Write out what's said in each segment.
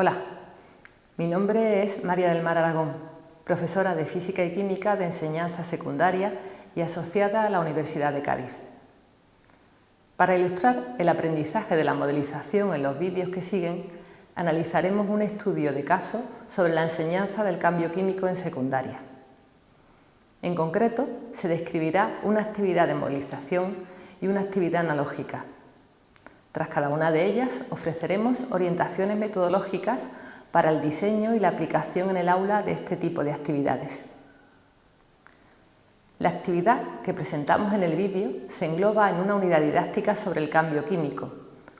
Hola, mi nombre es María del Mar Aragón, profesora de Física y Química de enseñanza secundaria y asociada a la Universidad de Cádiz. Para ilustrar el aprendizaje de la modelización en los vídeos que siguen, analizaremos un estudio de caso sobre la enseñanza del cambio químico en secundaria. En concreto, se describirá una actividad de modelización y una actividad analógica. Tras cada una de ellas ofreceremos orientaciones metodológicas para el diseño y la aplicación en el aula de este tipo de actividades. La actividad que presentamos en el vídeo se engloba en una unidad didáctica sobre el cambio químico,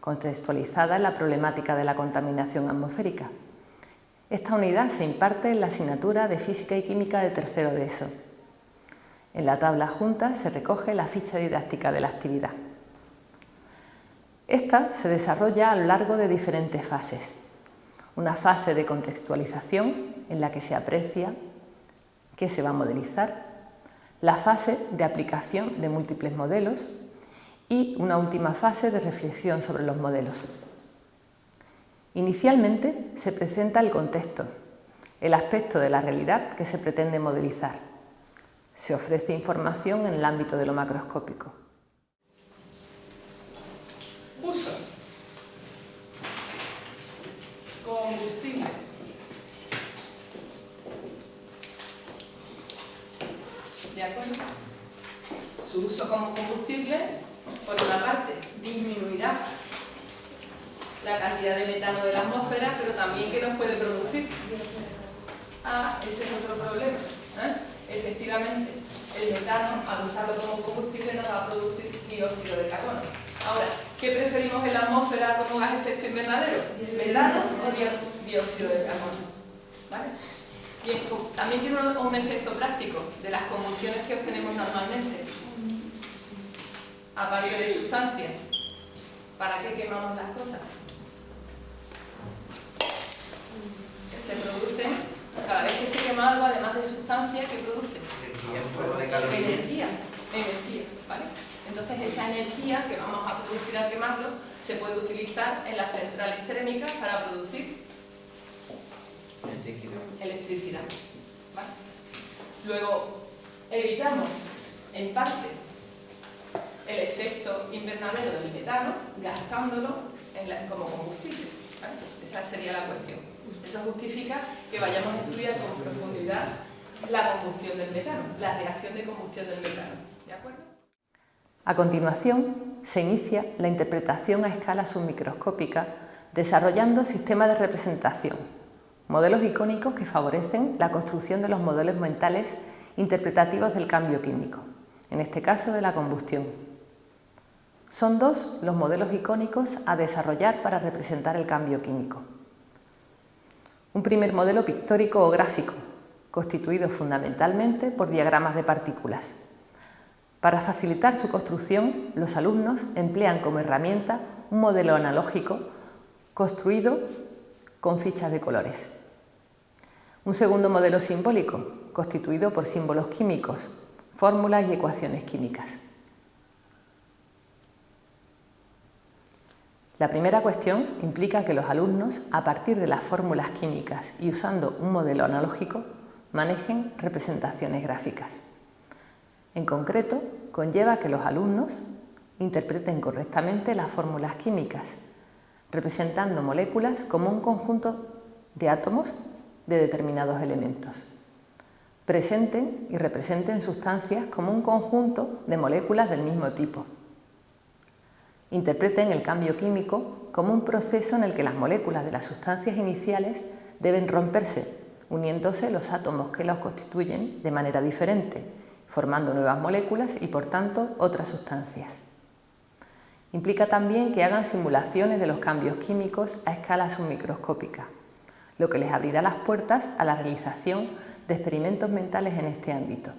contextualizada en la problemática de la contaminación atmosférica. Esta unidad se imparte en la asignatura de Física y Química de tercero de ESO. En la tabla junta se recoge la ficha didáctica de la actividad. Esta se desarrolla a lo largo de diferentes fases. Una fase de contextualización en la que se aprecia qué se va a modelizar, la fase de aplicación de múltiples modelos y una última fase de reflexión sobre los modelos. Inicialmente se presenta el contexto, el aspecto de la realidad que se pretende modelizar. Se ofrece información en el ámbito de lo macroscópico. Uso. Combustible. ¿De acuerdo? Su uso como combustible, por una parte, disminuirá la cantidad de metano de la atmósfera, pero también que nos puede producir. Ah, ese es otro problema. ¿eh? Efectivamente, el metano, al usarlo como combustible, nos va a producir dióxido de carbono. Ahora, ¿qué preferimos en la atmósfera como gas efecto invernadero? ¿Metano o dióxido de carbono? ¿Vale? También tiene un, efecto práctico de las combustiones que obtenemos normalmente. Aparte de sustancias, ¿para qué quemamos las cosas? Se producen, cada vez que se quema algo, además de sustancias, ¿qué produce? Energía. Energía, ¿vale? Entonces esa energía que vamos a producir al quemarlo se puede utilizar en las centrales térmicas para producir electricidad. Luego, evitamos, en parte, el efecto invernadero del metano gastándolo como combustible. Esa sería la cuestión. Eso justifica que vayamos a estudiar con profundidad la combustión del metano, la reacción de combustión del metano. ¿De acuerdo? A continuación, se inicia la interpretación a escala submicroscópica desarrollando sistemas de representación modelos icónicos que favorecen la construcción de los modelos mentales interpretativos del cambio químico, en este caso de la combustión. Son dos los modelos icónicos a desarrollar para representar el cambio químico. Un primer modelo pictórico o gráfico, constituido fundamentalmente por diagramas de partículas. Para facilitar su construcción, los alumnos emplean como herramienta un modelo analógico construido con fichas de colores. Un segundo modelo simbólico, constituido por símbolos químicos, fórmulas y ecuaciones químicas. La primera cuestión implica que los alumnos, a partir de las fórmulas químicas y usando un modelo analógico, manejen representaciones gráficas. En concreto, conlleva que los alumnos interpreten correctamente las fórmulas químicas representando moléculas como un conjunto de átomos de determinados elementos. Presenten y representen sustancias como un conjunto de moléculas del mismo tipo. Interpreten el cambio químico como un proceso en el que las moléculas de las sustancias iniciales deben romperse, uniéndose los átomos que los constituyen de manera diferente, formando nuevas moléculas y por tanto otras sustancias. Implica también que hagan simulaciones de los cambios químicos a escala submicroscópica, lo que les abrirá las puertas a la realización de experimentos mentales en este ámbito.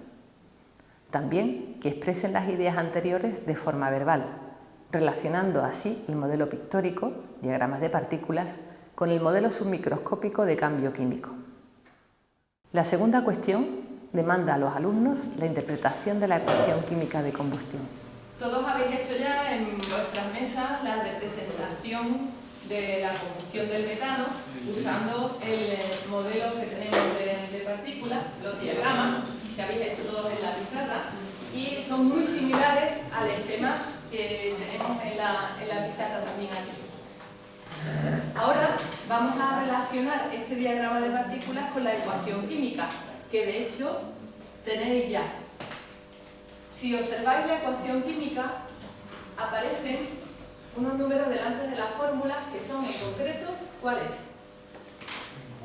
También que expresen las ideas anteriores de forma verbal, relacionando así el modelo pictórico, diagramas de partículas, con el modelo submicroscópico de cambio químico. La segunda cuestión demanda a los alumnos la interpretación de la ecuación química de combustión. Todos habéis hecho ya en vuestras mesas la representación de la combustión del metano usando el eh, modelo que tenemos de, partículas, los diagramas que habéis hecho todos en la pizarra y son muy similares al esquema que tenemos en la, en la pizarra también aquí. Ahora vamos a relacionar este diagrama de partículas con la ecuación química, que de hecho tenéis ya. Si observáis la ecuación química, aparecen unos números delante de las fórmulas que son en concreto, ¿cuáles?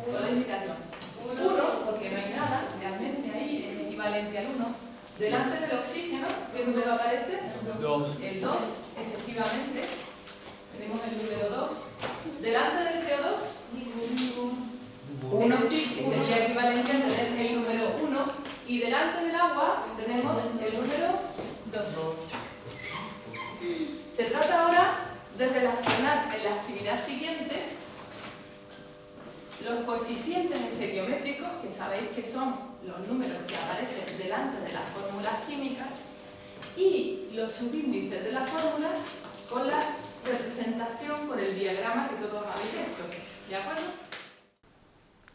Podéis mirarlo. 1, porque no hay nada, realmente ahí es equivalente al 1. Delante del oxígeno, ¿qué número aparece? El 2, efectivamente. Tenemos el número 2. Delante del CO2, 1, que sería equivalente a tener el número 1. Y delante del agua tenemos el número 2. Se trata ahora de relacionar en la actividad siguiente los coeficientes estereométricos, que sabéis que son los números que aparecen delante de las fórmulas químicas, y los subíndices de las fórmulas con la representación por el diagrama que todos habéis hecho. ¿De acuerdo?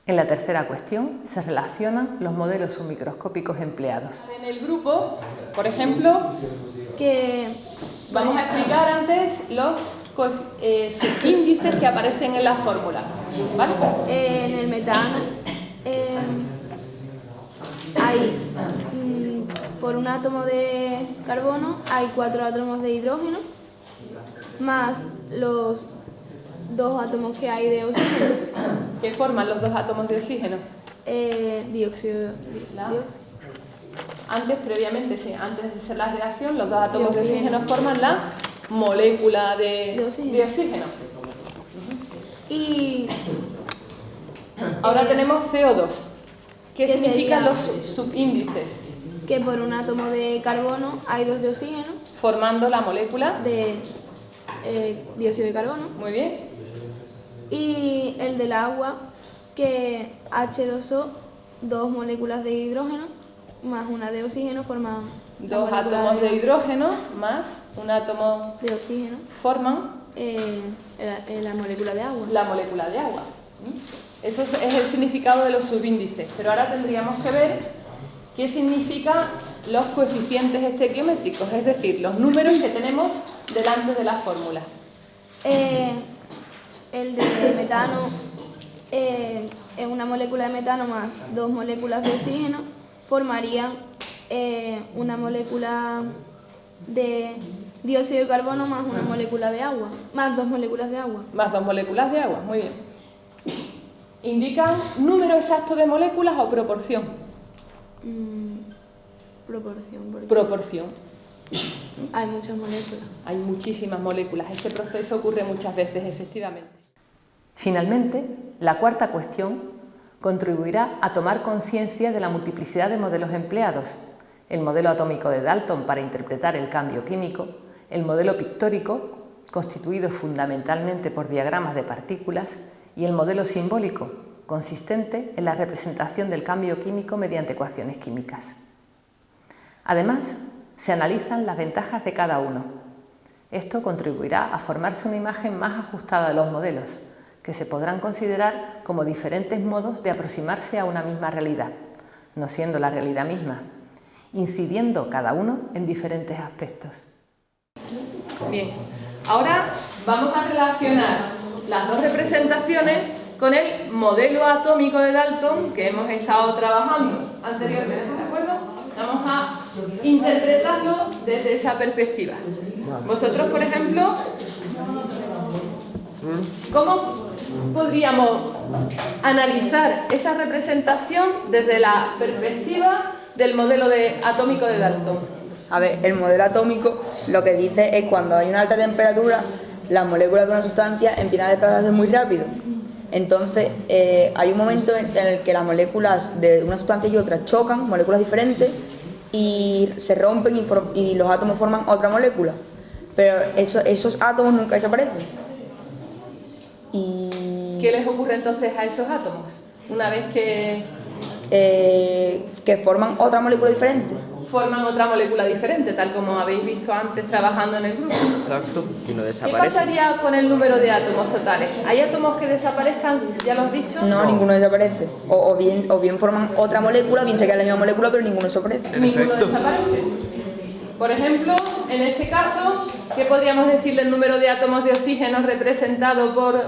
En la tercera cuestión se relacionan los modelos submicroscópicos empleados. En el grupo, por ejemplo, que vamos a explicar antes los eh, índices que aparecen en la fórmula. ¿vale? en el metano eh, hay mm, por un átomo de carbono hay cuatro átomos de hidrógeno más los dos átomos que hay de oxígeno. ¿Qué forman los dos átomos de oxígeno? Eh, dióxido, dióxido. Antes, previamente, sí, antes de hacer la reacción, los dos átomos de oxígeno, forman la molécula de, oxígeno. Y ahora eh, tenemos CO2. ¿Qué significan los subíndices? Que por un átomo de carbono hay dos de oxígeno. Formando la molécula de eh, dióxido de carbono. Muy bien. Y el del agua, que H2O, dos moléculas de hidrógeno más una de oxígeno forman... Dos átomos de... hidrógeno más un átomo de oxígeno forman eh, la, molécula de agua. La molécula de agua. Eso es, el significado de los subíndices. Pero ahora tendríamos que ver qué significan los coeficientes estequiométricos, es decir, los números que tenemos delante de las fórmulas. Eh, el de metano eh, es una molécula de metano más dos moléculas de oxígeno formarían eh, una molécula de dióxido de carbono más una molécula de agua, más dos moléculas de agua. Más dos moléculas de agua, muy bien. ¿Indican número exacto de moléculas o proporción? Mm, proporción. Proporción. Hay muchas moléculas. Hay muchísimas moléculas. Ese proceso ocurre muchas veces, efectivamente. Finalmente, la cuarta cuestión contribuirá a tomar conciencia de la multiplicidad de modelos empleados, el modelo atómico de Dalton para interpretar el cambio químico, el modelo pictórico, constituido fundamentalmente por diagramas de partículas, y el modelo simbólico, consistente en la representación del cambio químico mediante ecuaciones químicas. Además, se analizan las ventajas de cada uno. Esto contribuirá a formarse una imagen más ajustada de los modelos, que se podrán considerar como diferentes modos de aproximarse a una misma realidad, no siendo la realidad misma, incidiendo cada uno en diferentes aspectos. Bien, ahora vamos a relacionar las dos representaciones con el modelo atómico de Dalton que hemos estado trabajando anteriormente, ¿de acuerdo? Vamos a interpretarlo desde esa perspectiva. Vosotros, por ejemplo, ¿cómo podríamos analizar esa representación desde la perspectiva del modelo de, atómico de Dalton. A ver, el modelo atómico lo que dice es cuando hay una alta temperatura, las moléculas de una sustancia empiezan a desplazarse muy rápido. Entonces, eh, hay un momento en el que las moléculas de una sustancia y otra chocan, moléculas diferentes, y se rompen y, los átomos forman otra molécula. Pero esos átomos nunca desaparecen. ¿Qué les ocurre entonces a esos átomos? Una vez que... Eh, que forman otra molécula diferente. forman otra molécula diferente, tal como habéis visto antes trabajando en el grupo. Exacto. Y no ¿Qué desaparece. pasaría con el número de átomos totales? ¿Hay átomos que desaparezcan, ya lo has dicho? No, ninguno desaparece. O, o bien, o bien forman otra molécula, bien se queda la misma molécula, pero ninguno desaparece. Ninguno desaparece. Por ejemplo, en este caso, ¿qué podríamos decir del número de átomos de oxígeno representado por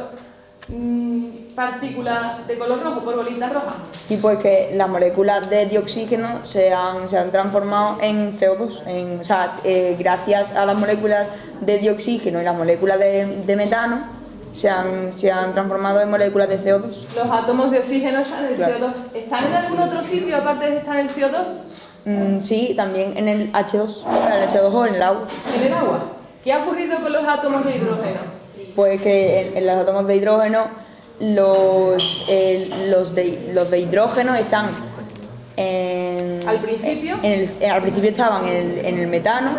mm, partículas de color rojo, por bolitas rojas? Y pues que las moléculas de dioxígeno se han, se han transformado en CO2. En, o sea, eh, gracias a las moléculas de dioxígeno y las moléculas de, de metano, se han, se han transformado en moléculas de CO2. Los átomos de oxígeno están en el Claro. CO2. ¿Están en algún otro sitio aparte de estar en el CO2? Mm, sí, también en el H2, en el H2O, en el agua. En el agua. ¿Qué ha ocurrido con los átomos de hidrógeno? Pues que en, en los átomos de hidrógeno, los, los, de, los de hidrógeno están en... Al principio. en el- en- al principio estaban en el, en el metano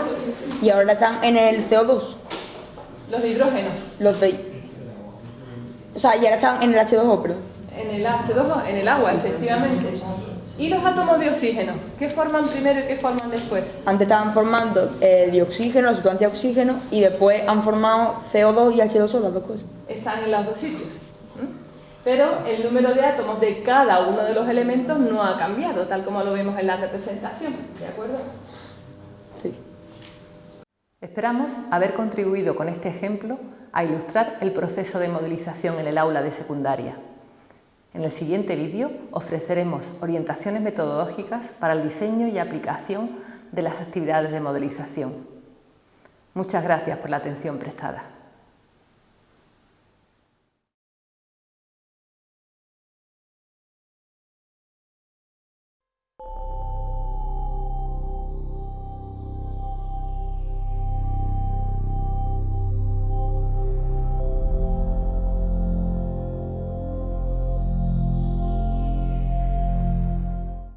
y ahora están en el CO2. Los de hidrógeno. Los de... O sea, y ahora están en el H2O, perdón. En el H2O, en el agua, efectivamente. ¿Y los átomos de oxígeno? ¿Qué forman primero y qué forman después? Antes estaban formando eh, dioxígeno, la sustancia oxígeno, y después han formado CO2 y H2O, las dos cosas. Están en los dos sitios. Pero el número de átomos de cada uno de los elementos no ha cambiado, tal como lo vemos en la representación. ¿De acuerdo? Sí. Esperamos haber contribuido con este ejemplo a ilustrar el proceso de modelización en el aula de secundaria. En el siguiente vídeo ofreceremos orientaciones metodológicas para el diseño y aplicación de las actividades de modelización. Muchas gracias por la atención prestada.